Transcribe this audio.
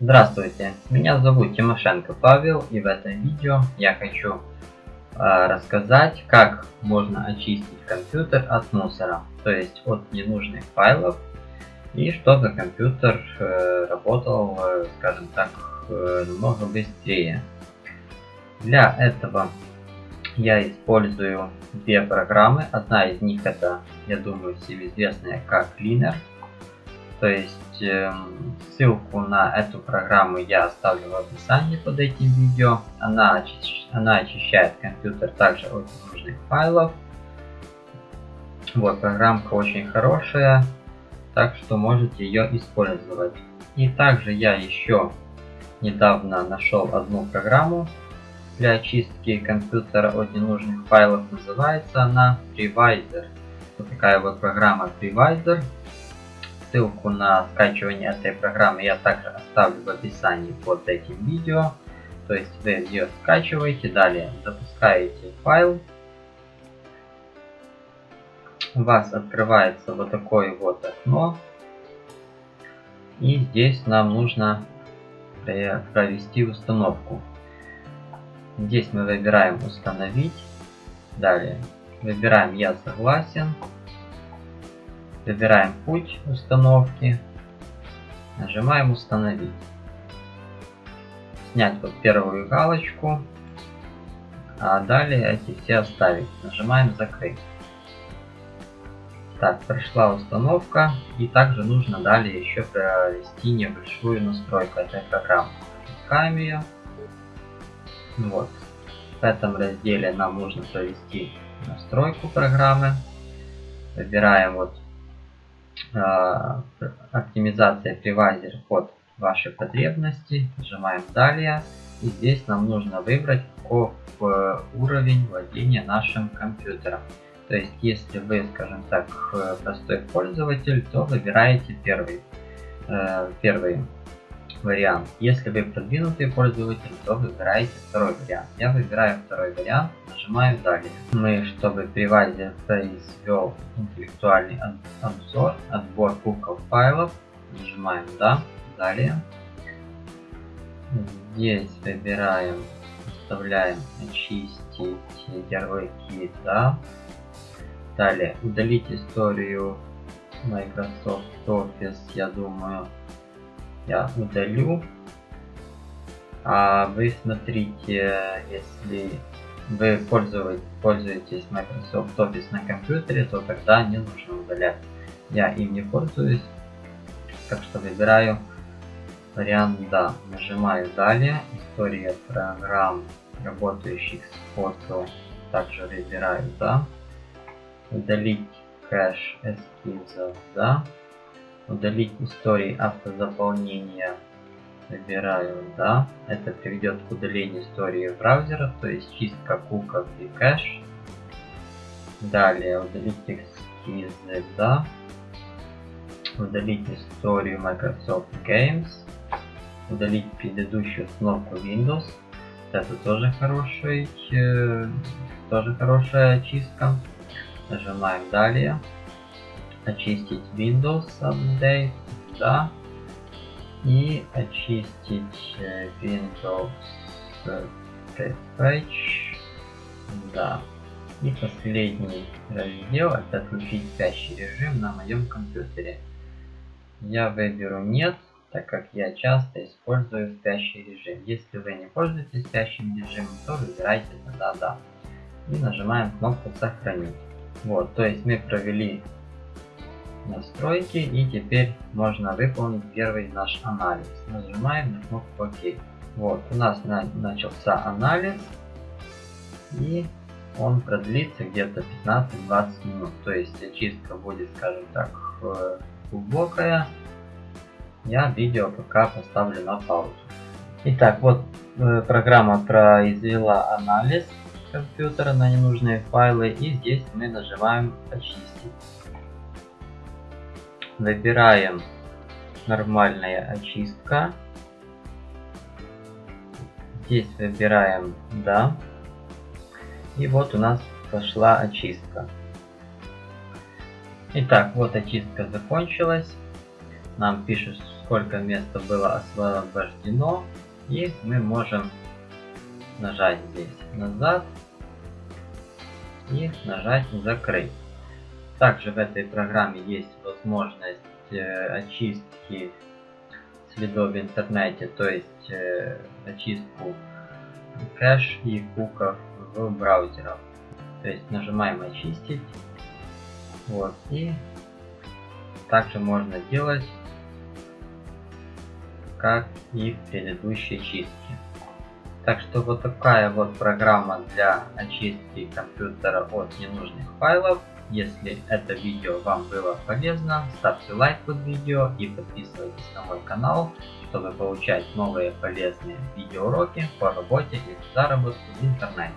Здравствуйте, меня зовут Тимошенко Павел и в этом видео я хочу э, рассказать, как можно очистить компьютер от мусора, то есть от ненужных файлов и чтобы компьютер э, работал, э, скажем так, э, намного быстрее. Для этого я использую две программы. Одна из них это, я думаю, всем известная как Cleaner. То есть э, ссылку на эту программу я оставлю в описании под этим видео. Она, очищ... она очищает компьютер также от ненужных файлов. Вот, программка очень хорошая, так что можете ее использовать. И также я еще недавно нашел одну программу для очистки компьютера от ненужных файлов. Называется она Previsor. Вот такая вот программа Previsor. Ссылку на скачивание этой программы я также оставлю в описании под этим видео. То есть вы ее скачиваете, далее запускаете файл. У вас открывается вот такое вот окно. И здесь нам нужно провести установку. Здесь мы выбираем установить. Далее выбираем я согласен. Выбираем путь установки. Нажимаем установить. Снять вот первую галочку. А далее эти все оставить. Нажимаем закрыть. Так, прошла установка. И также нужно далее еще провести небольшую настройку этой программы. Запускаем ее. Вот. В этом разделе нам нужно провести настройку программы. Выбираем вот оптимизация привайзер под ваши потребности. Нажимаем далее. И здесь нам нужно выбрать э, уровень владения нашим компьютером. То есть, если вы, скажем так, простой пользователь, то выбираете первый, э, первый вариант. Если вы продвинутый пользователь, то выбираете второй вариант. Я выбираю второй вариант, нажимаю далее. Мы, чтобы привайзер произвел интеллектуальный обзор, отбор кубков файлов, нажимаем да, далее. Здесь выбираем, вставляем очистить ярлыки, да. Далее удалить историю Microsoft Office, я думаю, я удалю. А вы смотрите, если вы пользуетесь, Microsoft Office на компьютере, то тогда не нужно удалять. Я им не пользуюсь, так что выбираю вариант «Да». Нажимаю «Далее». История программ, работающих с фото, также выбираю «Да». Удалить кэш эскизов «Да». Удалить истории автозаполнения. Выбираю да. Это приведет к удалению истории браузера, то есть чистка куков и кэш. Далее удалить эскизы, да. Удалить историю Microsoft Games. Удалить предыдущую установку Windows. Это тоже хороший, э, тоже хорошая чистка. Нажимаем далее очистить Windows Update, да, и очистить э, Windows Page, да. И последний раздел это отключить спящий режим на моем компьютере. Я выберу нет, так как я часто использую спящий режим. Если вы не пользуетесь спящим режимом, то выбирайте тогда да. И нажимаем кнопку сохранить. Вот, то есть мы провели настройки и теперь можно выполнить первый наш анализ. Нажимаем на кнопку ОК. Вот, у нас на, начался анализ и он продлится где-то 15-20 минут. То есть очистка будет, скажем так, э, глубокая. Я видео пока поставлю на паузу. Итак, вот э, программа произвела анализ компьютера на ненужные файлы и здесь мы нажимаем очистить. Выбираем нормальная очистка. Здесь выбираем да. И вот у нас пошла очистка. Итак, вот очистка закончилась. Нам пишут, сколько места было освобождено. И мы можем нажать здесь назад и нажать закрыть. Также в этой программе есть возможность э, очистки следов в интернете, то есть э, очистку кэш и куков в браузерах. То есть нажимаем очистить. Вот. И также можно делать как и в предыдущей чистке. Так что вот такая вот программа для очистки компьютера от ненужных файлов. Если это видео вам было полезно, ставьте лайк под видео и подписывайтесь на мой канал, чтобы получать новые полезные видеоуроки по работе и заработку в интернете.